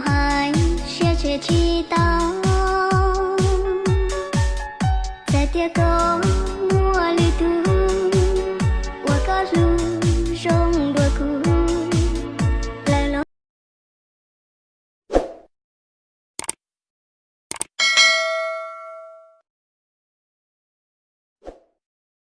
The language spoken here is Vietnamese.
到海，谢谢祈祷，在天空。